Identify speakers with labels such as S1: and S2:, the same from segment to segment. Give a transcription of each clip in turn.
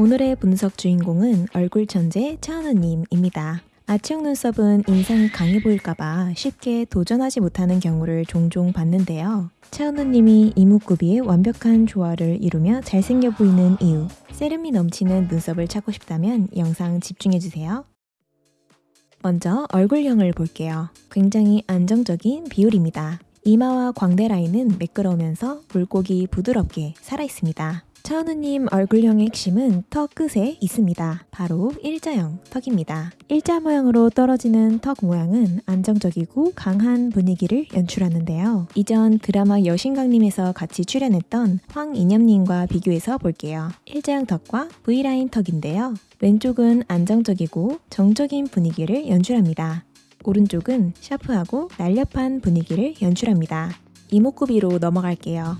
S1: 오늘의 분석 주인공은 얼굴 천재 차은우님입니다. 아치형 눈썹은 인상이 강해 보일까봐 쉽게 도전하지 못하는 경우를 종종 봤는데요. 차은우님이 이목구비의 완벽한 조화를 이루며 잘생겨 보이는 이유, 세련미 넘치는 눈썹을 찾고 싶다면 영상 집중해주세요. 먼저 얼굴형을 볼게요. 굉장히 안정적인 비율입니다. 이마와 광대 라인은 매끄러우면서 물고기 부드럽게 살아있습니다. 차은우님 얼굴형의 핵심은 턱 끝에 있습니다. 바로 일자형 턱입니다. 일자 모양으로 떨어지는 턱 모양은 안정적이고 강한 분위기를 연출하는데요. 이전 드라마 여신강림에서 같이 출연했던 황인엽님과 비교해서 볼게요. 일자형 턱과 V라인 턱인데요. 왼쪽은 안정적이고 정적인 분위기를 연출합니다. 오른쪽은 샤프하고 날렵한 분위기를 연출합니다. 이목구비로 넘어갈게요.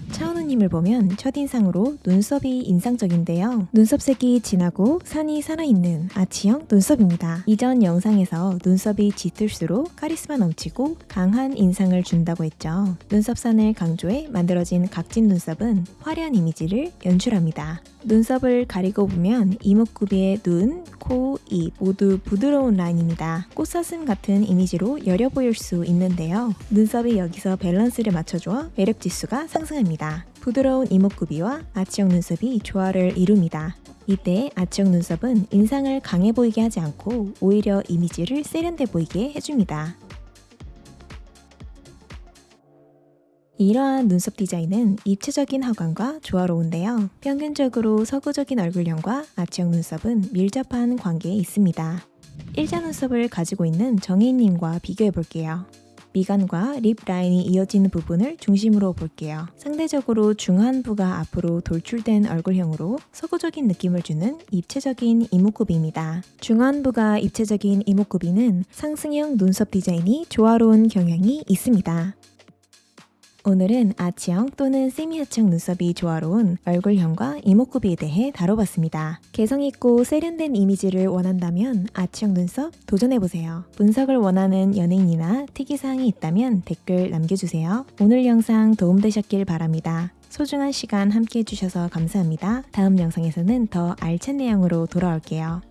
S1: 차은우님을 보면 첫인상으로 눈썹이 인상적인데요. 눈썹색이 진하고 산이 살아있는 아치형 눈썹입니다. 이전 영상에서 눈썹이 짙을수록 카리스마 넘치고 강한 인상을 준다고 했죠. 눈썹산을 강조해 만들어진 각진 눈썹은 화려한 이미지를 연출합니다. 눈썹을 가리고 보면 이목구비의 눈, 코, 입 모두 부드러운 라인입니다. 꽃사슴 같은 이미지로 여려 보일 수 있는데요. 눈썹이 여기서 밸런스를 맞춰줘 매력 지수가 상승합니다. 부드러운 이목구비와 아치형 눈썹이 조화를 이룹니다. 이때 아치형 눈썹은 인상을 강해 보이게 하지 않고 오히려 이미지를 세련돼 보이게 해줍니다. 이러한 눈썹 디자인은 입체적인 하관과 조화로운데요. 평균적으로 서구적인 얼굴형과 아치형 눈썹은 밀접한 관계에 있습니다. 일자 눈썹을 가지고 있는 정혜인님과 비교해 볼게요. 미간과 립 라인이 이어지는 부분을 중심으로 볼게요. 상대적으로 중안부가 앞으로 돌출된 얼굴형으로 서구적인 느낌을 주는 입체적인 이목구비입니다. 중안부가 입체적인 이목구비는 상승형 눈썹 디자인이 조화로운 경향이 있습니다. 오늘은 아치형 또는 세미아치형 눈썹이 조화로운 얼굴형과 이목구비에 대해 다뤄봤습니다. 개성있고 세련된 이미지를 원한다면 아치형 눈썹 도전해보세요. 분석을 원하는 연예인이나 특이사항이 있다면 댓글 남겨주세요. 오늘 영상 도움되셨길 바랍니다. 소중한 시간 함께 해주셔서 감사합니다. 다음 영상에서는 더 알찬 내용으로 돌아올게요.